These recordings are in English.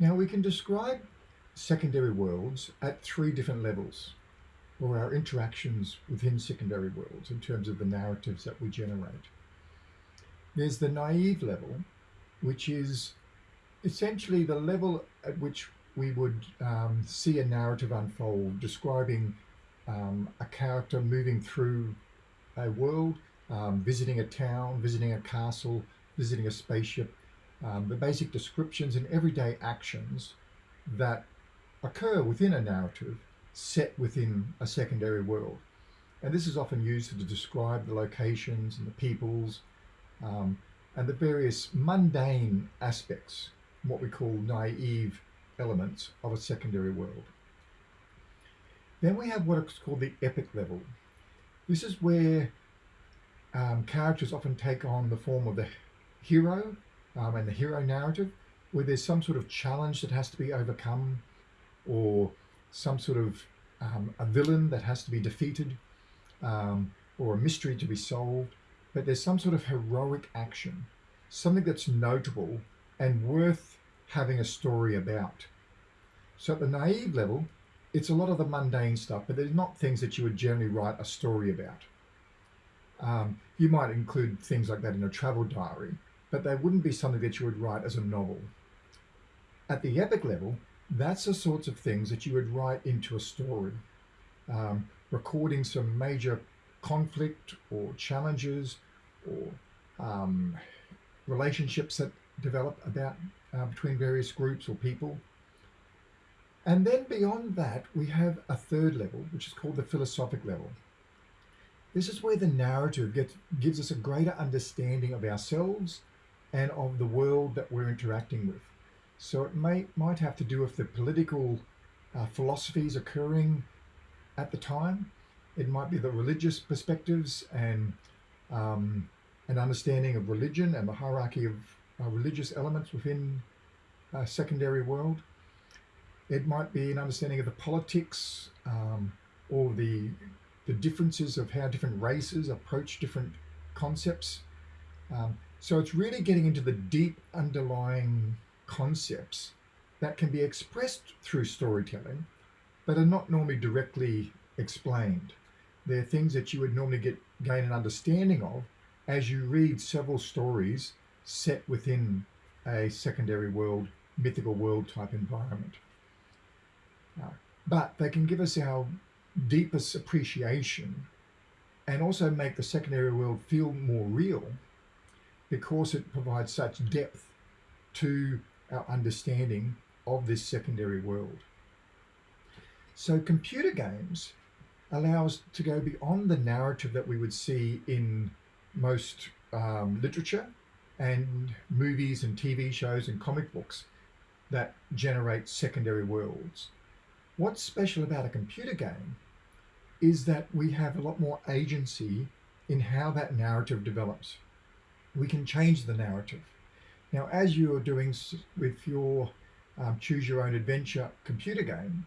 Now we can describe secondary worlds at three different levels or our interactions within secondary worlds in terms of the narratives that we generate. There's the naive level, which is essentially the level at which we would um, see a narrative unfold describing um, a character moving through a world, um, visiting a town, visiting a castle, visiting a spaceship, um, the basic descriptions and everyday actions that occur within a narrative set within a secondary world. And this is often used to describe the locations and the peoples um, and the various mundane aspects, what we call naive elements of a secondary world. Then we have what is called the epic level. This is where um, characters often take on the form of the hero um, and the hero narrative, where there's some sort of challenge that has to be overcome or some sort of um, a villain that has to be defeated um, or a mystery to be solved, but there's some sort of heroic action, something that's notable and worth having a story about. So at the naive level, it's a lot of the mundane stuff, but there's not things that you would generally write a story about. Um, you might include things like that in a travel diary, but they wouldn't be something that you would write as a novel. At the epic level, that's the sorts of things that you would write into a story, um, recording some major conflict or challenges or um, relationships that develop about uh, between various groups or people. And then beyond that, we have a third level, which is called the philosophic level. This is where the narrative gets, gives us a greater understanding of ourselves and of the world that we're interacting with. So it may might have to do with the political uh, philosophies occurring at the time. It might be the religious perspectives and um, an understanding of religion and the hierarchy of uh, religious elements within a secondary world. It might be an understanding of the politics um, or the the differences of how different races approach different concepts. Um, so it's really getting into the deep underlying concepts that can be expressed through storytelling, but are not normally directly explained. They're things that you would normally get gain an understanding of as you read several stories set within a secondary world, mythical world type environment. Uh, but they can give us our deepest appreciation and also make the secondary world feel more real because it provides such depth to our understanding of this secondary world. So computer games allow us to go beyond the narrative that we would see in most um, literature and movies and TV shows and comic books that generate secondary worlds. What's special about a computer game is that we have a lot more agency in how that narrative develops. We can change the narrative. Now, as you're doing with your um, choose your own adventure computer game,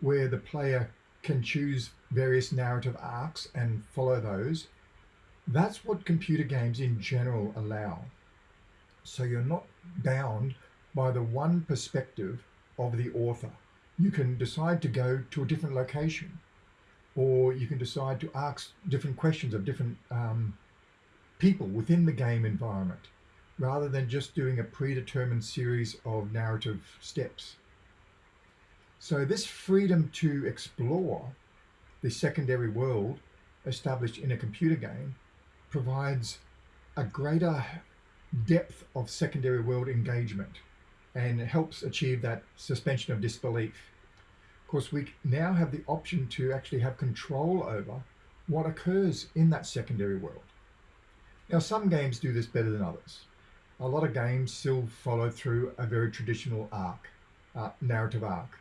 where the player can choose various narrative arcs and follow those, that's what computer games in general allow. So you're not bound by the one perspective of the author. You can decide to go to a different location, or you can decide to ask different questions of different um, people within the game environment rather than just doing a predetermined series of narrative steps. So this freedom to explore the secondary world established in a computer game provides a greater depth of secondary world engagement and helps achieve that suspension of disbelief. Of course, we now have the option to actually have control over what occurs in that secondary world. Now, some games do this better than others a lot of games still follow through a very traditional arc, uh, narrative arc,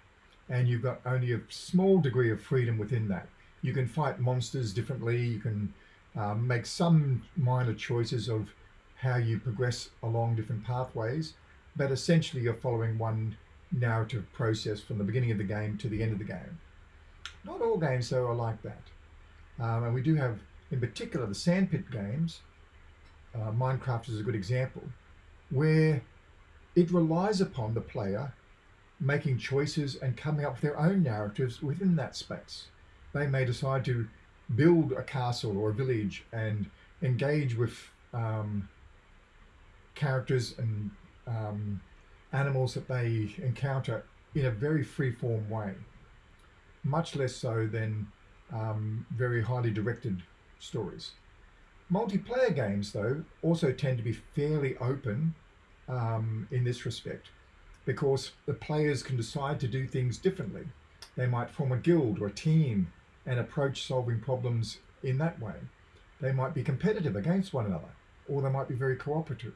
and you've got only a small degree of freedom within that. You can fight monsters differently. You can um, make some minor choices of how you progress along different pathways, but essentially you're following one narrative process from the beginning of the game to the end of the game. Not all games though are like that. Um, and we do have, in particular, the sandpit games. Uh, Minecraft is a good example where it relies upon the player making choices and coming up with their own narratives within that space. They may decide to build a castle or a village and engage with um, characters and um, animals that they encounter in a very free-form way, much less so than um, very highly directed stories. Multiplayer games, though, also tend to be fairly open um, in this respect because the players can decide to do things differently. They might form a guild or a team and approach solving problems in that way. They might be competitive against one another, or they might be very cooperative.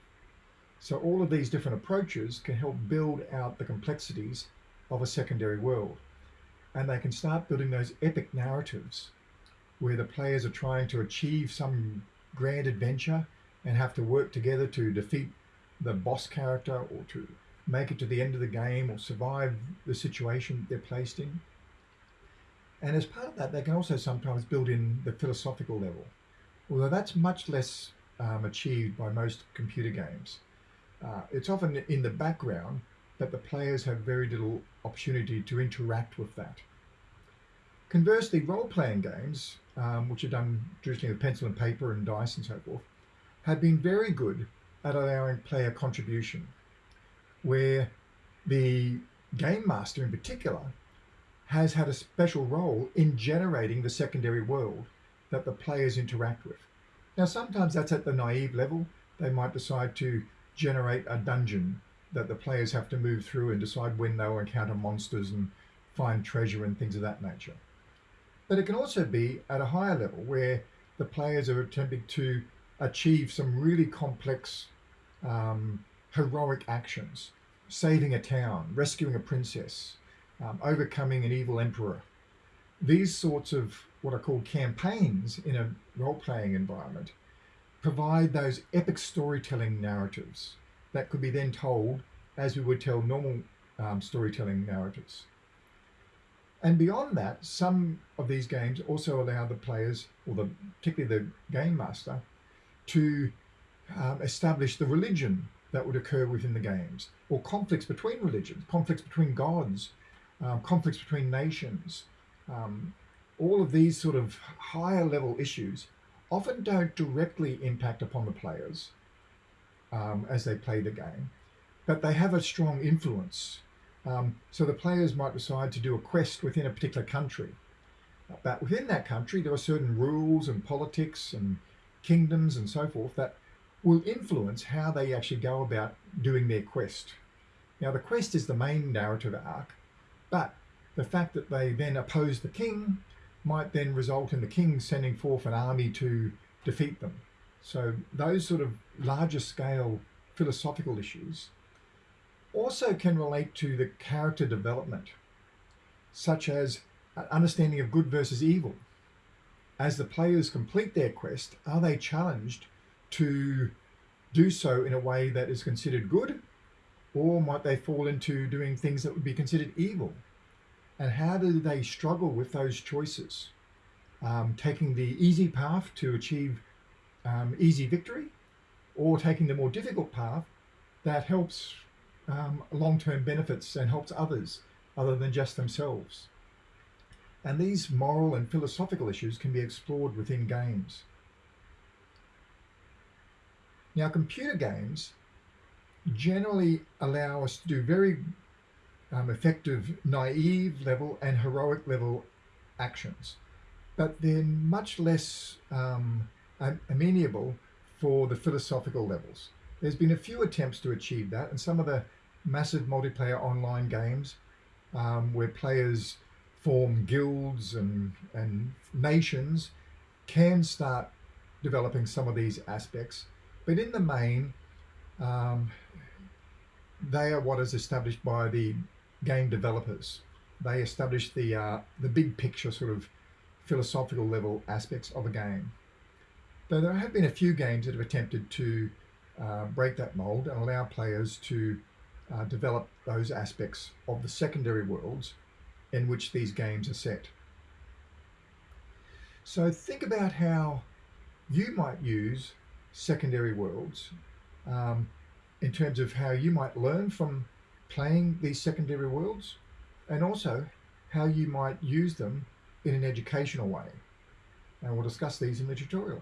So all of these different approaches can help build out the complexities of a secondary world. And they can start building those epic narratives where the players are trying to achieve some grand adventure and have to work together to defeat the boss character or to make it to the end of the game or survive the situation they're placed in. And as part of that, they can also sometimes build in the philosophical level, although that's much less um, achieved by most computer games. Uh, it's often in the background, but the players have very little opportunity to interact with that. Conversely, role-playing games, um, which are done traditionally with pencil and paper and dice and so forth, have been very good at allowing player contribution, where the game master in particular has had a special role in generating the secondary world that the players interact with. Now, sometimes that's at the naive level. They might decide to generate a dungeon that the players have to move through and decide when they'll encounter monsters and find treasure and things of that nature. But it can also be at a higher level where the players are attempting to achieve some really complex um, heroic actions, saving a town, rescuing a princess, um, overcoming an evil emperor. These sorts of what are called campaigns in a role-playing environment provide those epic storytelling narratives that could be then told as we would tell normal um, storytelling narratives. And beyond that, some of these games also allow the players, or the, particularly the game master, to um, establish the religion that would occur within the games, or conflicts between religions, conflicts between gods, um, conflicts between nations. Um, all of these sort of higher level issues often don't directly impact upon the players um, as they play the game, but they have a strong influence. Um, so the players might decide to do a quest within a particular country. But within that country, there are certain rules and politics and kingdoms and so forth that will influence how they actually go about doing their quest. Now, the quest is the main narrative arc, but the fact that they then oppose the king might then result in the king sending forth an army to defeat them. So those sort of larger scale philosophical issues also can relate to the character development, such as understanding of good versus evil. As the players complete their quest, are they challenged to do so in a way that is considered good or might they fall into doing things that would be considered evil? And how do they struggle with those choices? Um, taking the easy path to achieve um, easy victory or taking the more difficult path that helps um, long-term benefits and helps others other than just themselves. And these moral and philosophical issues can be explored within games. Now, computer games generally allow us to do very um, effective naive level and heroic level actions, but they're much less um, amenable for the philosophical levels. There's been a few attempts to achieve that, and some of the massive multiplayer online games um, where players form guilds and, and nations can start developing some of these aspects. But in the main, um, they are what is established by the game developers. They establish the uh, the big picture sort of philosophical level aspects of a game. Though there have been a few games that have attempted to uh, break that mold and allow players to uh, develop those aspects of the secondary worlds in which these games are set. So think about how you might use secondary worlds um, in terms of how you might learn from playing these secondary worlds and also how you might use them in an educational way. And we'll discuss these in the tutorial.